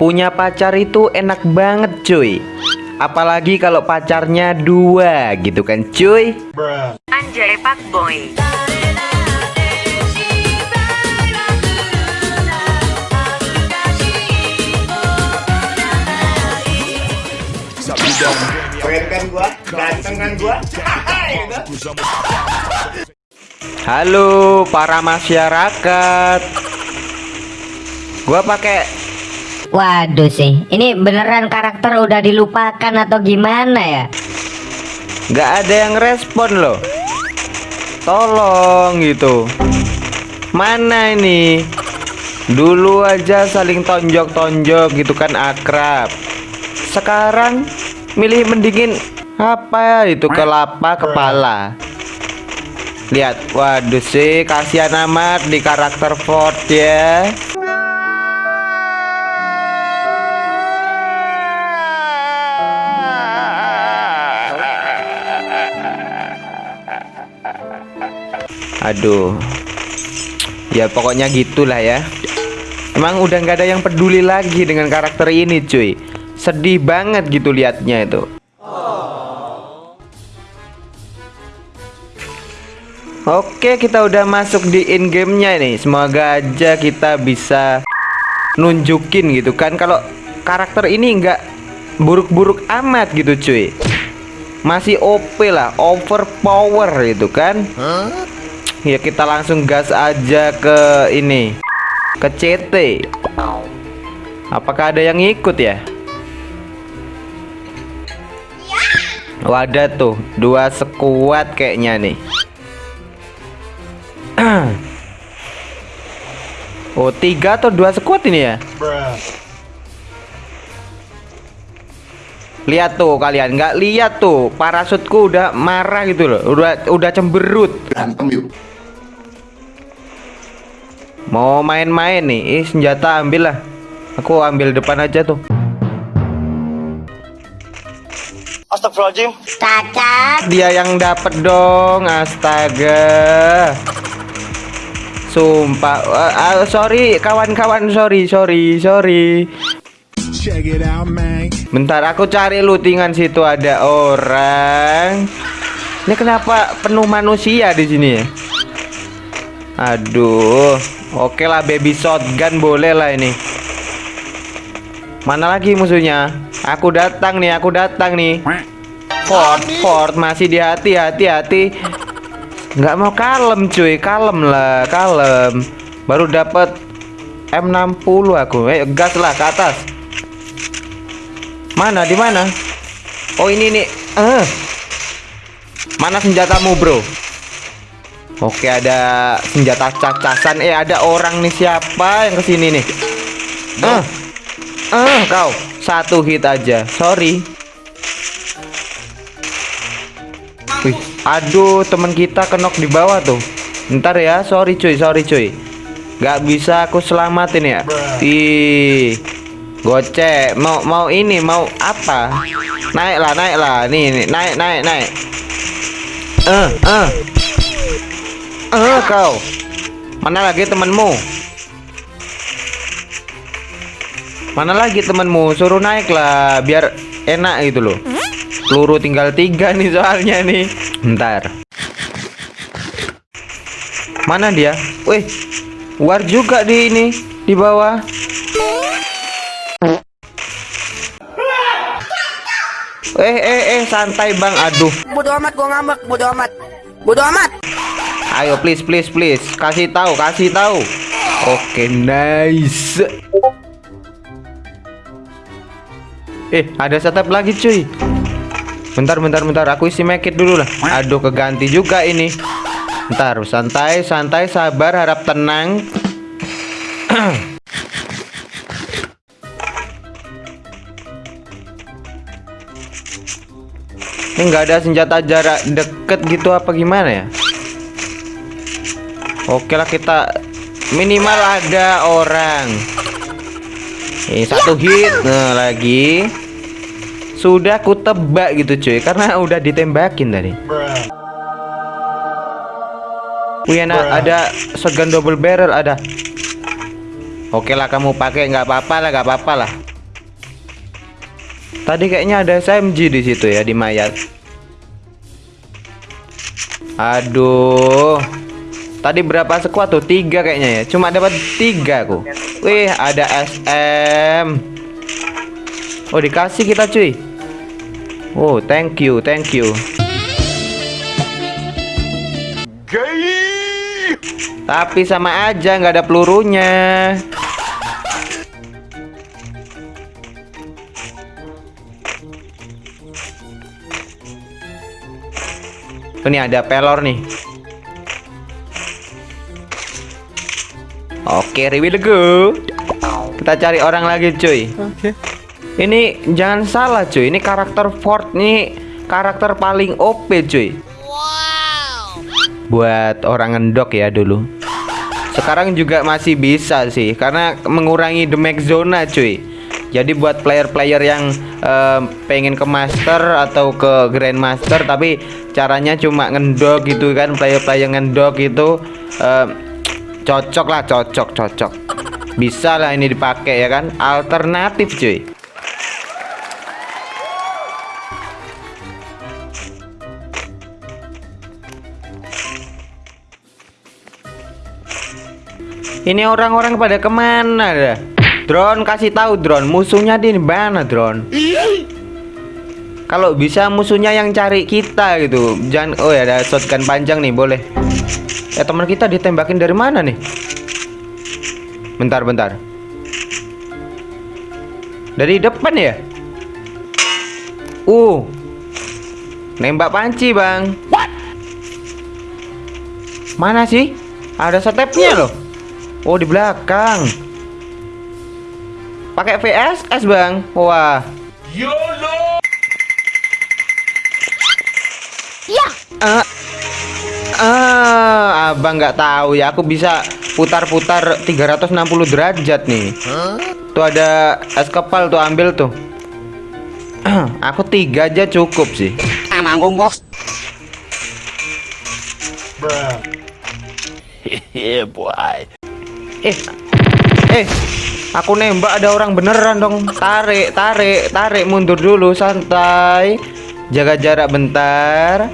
Punya pacar itu enak banget cuy Apalagi kalau pacarnya dua gitu kan cuy Anjay Pak Boy. Keren kan gua? Ganteng kan gua? Gitu. Halo para masyarakat Gua pakai Waduh sih, ini beneran karakter udah dilupakan atau gimana ya? nggak ada yang respon loh. Tolong gitu. Mana ini? Dulu aja saling tonjok-tonjok gitu kan akrab. Sekarang milih mendingin apa itu kelapa kepala. Lihat, waduh sih kasihan amat di karakter Ford ya Aduh. Ya pokoknya gitulah ya. Emang udah nggak ada yang peduli lagi dengan karakter ini cuy. Sedih banget gitu liatnya itu. Oke kita udah masuk di in gamenya nih Semoga aja kita bisa Nunjukin gitu kan. Kalau karakter ini nggak buruk-buruk amat gitu cuy. Masih OP lah Overpower gitu kan Ya kita langsung gas aja ke ini Ke CT Apakah ada yang ikut ya? Wadah tuh Dua sekuat kayaknya nih Oh tiga atau dua sekuat ini ya? Lihat tuh kalian nggak lihat tuh parasutku udah marah gitu loh udah udah cemberut. Mau main-main nih, Ih, senjata ambil lah. Aku ambil depan aja tuh. Astagfirullahaladzim. Cacat. Dia yang dapet dong, astaga. Sumpah, Eh, ah, sorry kawan-kawan, sorry, sorry, sorry. Check it out, man. Bentar, aku cari lootingan situ ada orang. Ini kenapa penuh manusia di sini ya? Aduh, oke lah baby shotgun boleh lah ini. Mana lagi musuhnya? Aku datang nih, aku datang nih. Ford, Ford masih di hati, hati, hati. Nggak mau kalem cuy, kalem lah, kalem. Baru dapat M60 aku. Eh, gas lah ke atas. Mana di mana? Oh ini nih. Eh. Mana senjatamu, Bro? Oke, ada senjata cacasan. Eh, ada orang nih siapa yang ke sini nih? Eh. Eh, kau satu hit aja. Sorry. Wih, aduh, teman kita kenok di bawah tuh. Ntar ya, sorry cuy, sorry cuy. Gak bisa aku selamatin ya. Ih. Gocek, mau mau ini mau apa? Naiklah, naiklah. Nih, nih, naik, naik, naik. Eh, eh. Eh, kau. Mana lagi temanmu? Mana lagi temanmu? Suruh naik lah, biar enak gitu loh. Peluru tinggal tiga nih soalnya nih. Bentar. Mana dia? Wih, war juga di ini di bawah. Eh eh eh santai bang aduh Bodo amat gua ngambek, bodo amat. Bodo amat. Ayo please please please. Kasih tahu kasih tahu. Oke nice. Eh ada setup lagi cuy. Bentar bentar bentar. Aku isi make it dulu lah. Aduh keganti juga ini. Bentar santai santai sabar harap tenang. Ini nggak ada senjata jarak deket gitu apa gimana ya Oke lah kita minimal ada orang. Ini satu hit. Nah lagi. Sudah ku tebak gitu cuy. Karena udah ditembakin tadi. Wih enak ada segan double barrel ada. Oke lah kamu pakai. Nggak apa-apa lah nggak apa-apa lah. Tadi kayaknya ada SMG di situ ya di mayat. Aduh. Tadi berapa sekuat tuh? Tiga kayaknya ya. Cuma dapat tiga aku. Wih, ada SM. Oh, dikasih kita cuy. Oh, thank you, thank you. Tapi sama aja nggak ada pelurunya. Ini ada pelor nih. Oke, reveal go. Kita cari orang lagi, cuy. Ini jangan salah, cuy. Ini karakter Ford nih karakter paling OP, cuy. Buat orang ngendok ya dulu. Sekarang juga masih bisa sih karena mengurangi damage zona, cuy. Jadi buat player-player yang eh, pengen ke master atau ke grandmaster tapi caranya cuma ngendok gitu kan, player-player ngendok itu eh, cocok lah, cocok, cocok. Bisa lah ini dipakai ya kan? Alternatif, cuy. Ini orang-orang pada ke mana dah? Drone kasih tahu drone musuhnya di mana drone? Kalau bisa musuhnya yang cari kita gitu. Jangan oh ya ada shotgun panjang nih boleh. Eh teman kita ditembakin dari mana nih? Bentar bentar. Dari depan ya? Uh. Nembak panci, Bang. Mana sih? Ada stepnya loh. Oh di belakang. Pakai VSS bang. Wah. YOLO. Ya. Ah, ah, abang nggak tahu ya. Aku bisa putar-putar 360 derajat nih. Tuh ada es kepal tuh ambil tuh. Aku tiga aja cukup sih. Manggung bos. Eh, eh, aku nembak ada orang beneran dong. Tarik, tarik, tarik, mundur dulu, santai. Jaga jarak bentar.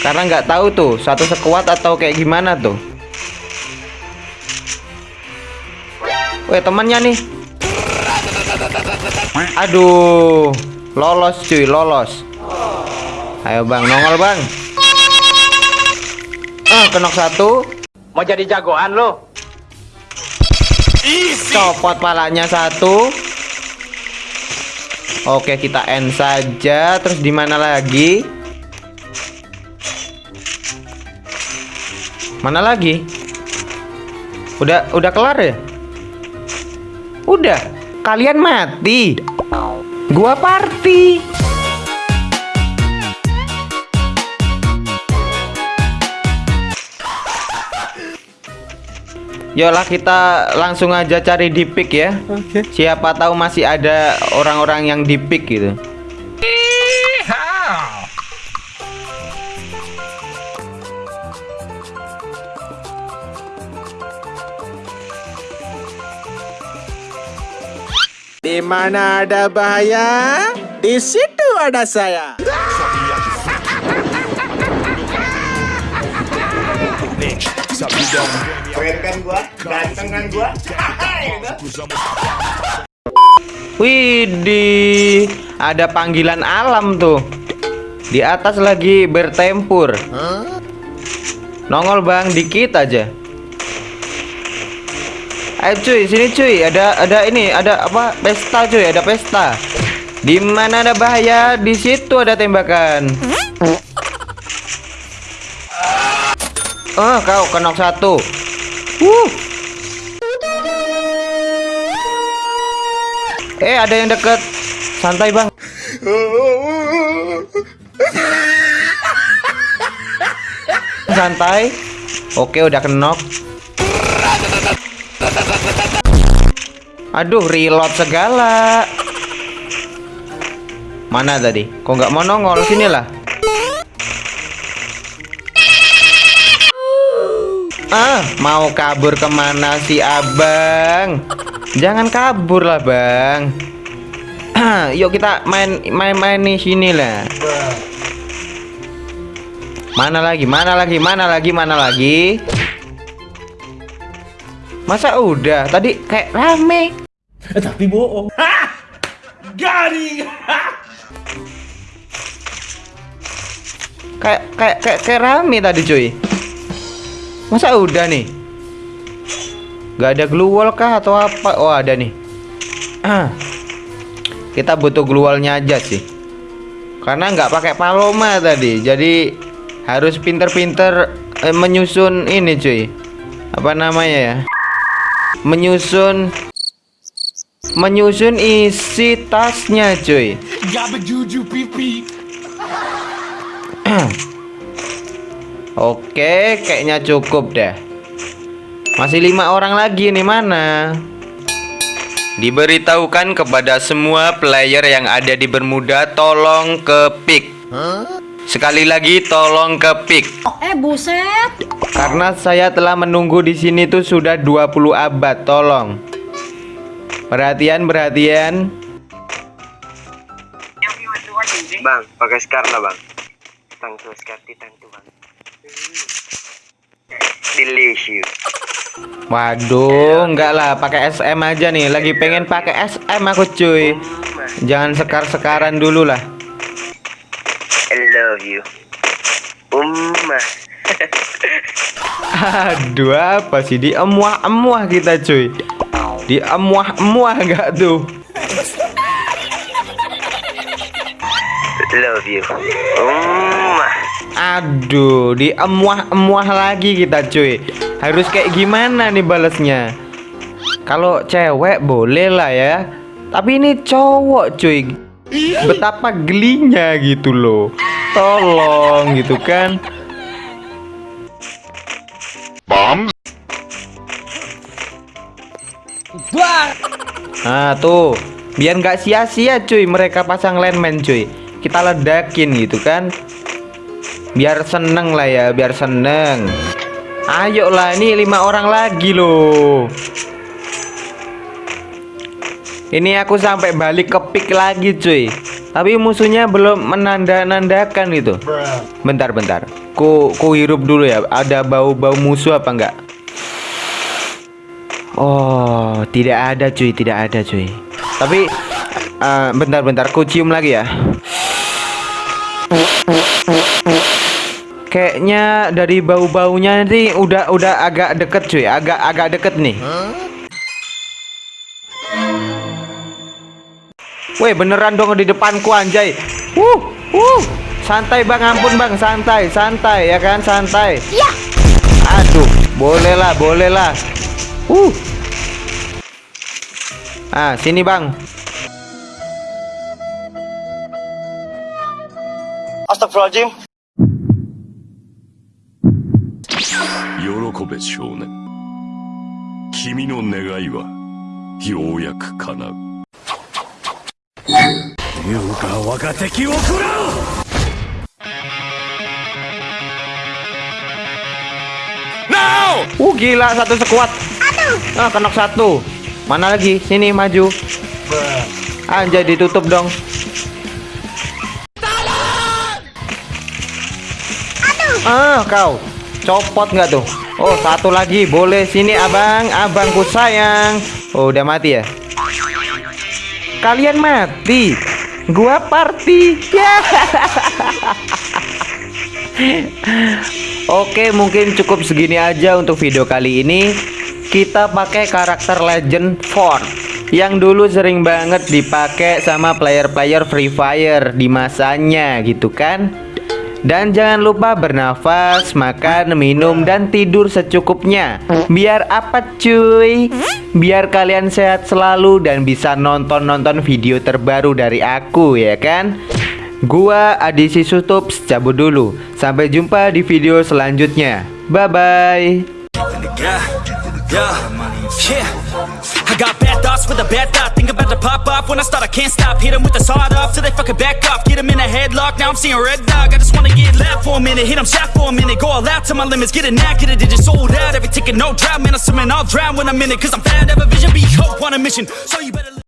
Karena nggak tahu tuh satu sekuat atau kayak gimana tuh. Weh temannya nih. Aduh, lolos cuy, lolos. Ayo bang, nongol bang. Ah, kenok satu. Mau jadi jagoan lo? Copot palanya satu. Oke, kita end saja. Terus di mana lagi? Mana lagi? Udah udah kelar ya? Udah. Kalian mati. Gua party. Yolah kita langsung aja cari di pick ya. Siapa tahu masih ada orang-orang yang di pick gitu. Di mana ada bahaya, di situ ada saya. Keren kan gua? Ganteng kan gua? Gitu. Widih, ada panggilan alam tuh. Di atas lagi bertempur. Nongol bang, dikit aja. Ayo cuy, sini cuy. Ada ada ini, ada apa? Pesta cuy, ada pesta. Di mana ada bahaya, di situ ada tembakan. Oh, kau kenok satu. Uh. Eh, ada yang deket. Santai, Bang. Santai. Oke, udah kenok. Aduh, reload segala. Mana tadi? Kok nggak mau nongol? Sinilah. Ah, mau kabur ke mana sih abang? Jangan kabur lah bang. Yuk kita main main main nih sini lah. Mana lagi? Mana lagi? Mana lagi? Mana lagi? Masa udah? Tadi kayak rame. Tapi bohong. Garing. Kayak kayak kayak kayak rame tadi cuy. Masa udah nih? Gak ada glue wall kah atau apa? Oh ada nih. Ah. Kita butuh glue wallnya aja sih. Karena nggak pakai paloma tadi, jadi harus pinter-pinter eh, menyusun ini cuy. Apa namanya ya? Menyusun menyusun isi tasnya cuy. Gabejuju pipi. Oke, kayaknya cukup deh. Masih lima orang lagi nih mana? Diberitahukan kepada semua player yang ada di Bermuda tolong ke pick. Sekali lagi tolong ke pick. Eh buset. Karena saya telah menunggu di sini tuh sudah 20 abad, tolong. Perhatian, perhatian. Bang, pakai scar lah bang. Tangtu scar bang. Delicious. Waduh, enggak lah, pakai SM aja nih. Lagi pengen pakai SM aku cuy. Jangan sekar-sekaran dulu lah. I love you. Umma. Aduh, apa sih di emuah-emuah kita cuy. Di emuah-emuah enggak tuh? Love you. Umma. Aduh, di emuah-emuah lagi kita cuy. Harus kayak gimana nih balesnya? Kalau cewek boleh lah ya. Tapi ini cowok cuy. Betapa gelinya gitu loh. Tolong gitu kan. Nah tuh Biar nggak sia-sia cuy Mereka pasang landman cuy Kita ledakin gitu kan Biar seneng lah ya Biar seneng. Ayo lah ini lima orang lagi loh. Ini aku sampai balik ke pick lagi cuy. Tapi musuhnya belum menanda-nandakan gitu. Bentar-bentar Ku, ku hirup dulu ya. Ada bau-bau musuh apa enggak? Oh, tidak ada cuy, tidak ada cuy. Tapi eh, bentar-bentar, ku cium lagi ya. Kayaknya dari bau-baunya nanti udah udah agak deket cuy, agak agak deket nih. Weh beneran dong di depanku anjay. Uh, uh. Santai bang, ampun bang, santai, santai ya kan, santai. Ya. Aduh, boleh lah, boleh lah. Uh. Ah, sini bang. Astagfirullahaladzim. 喜べ少年君の願いはようやく叶う優雅我が敵を食らう Uh, gila satu sekuat. Ah, kenok satu. Mana lagi? Sini maju. Anjay ditutup dong. Ah, kau. Copot nggak tuh? Oh, satu lagi. Boleh sini, Abang. Abangku sayang. Oh, udah mati ya? Kalian mati. Gua party. Ya. Oke, mungkin cukup segini aja untuk video kali ini. Kita pakai karakter Legend Ford yang dulu sering banget dipakai sama player-player Free Fire di masanya gitu kan. Dan jangan lupa bernafas, makan, minum, dan tidur secukupnya. Biar apa cuy? Biar kalian sehat selalu dan bisa nonton-nonton video terbaru dari aku ya kan? Gua Adi Sisutups cabut dulu. Sampai jumpa di video selanjutnya. Bye-bye with a bad thought. Think about to pop off when I start. I can't stop. Hit 'em with the sawed off till they fucking back off. Get 'em in a headlock. Now I'm seeing red dog. I just wanna get left for a minute. Hit 'em shot for a minute. Go all out to my limits. Get a knack, get a digit sold out. Every ticket, no drought. Man, I'm swimming, I'll drown when I'm in it. Cause I'm fat, have a vision, be hope on a mission. So you better.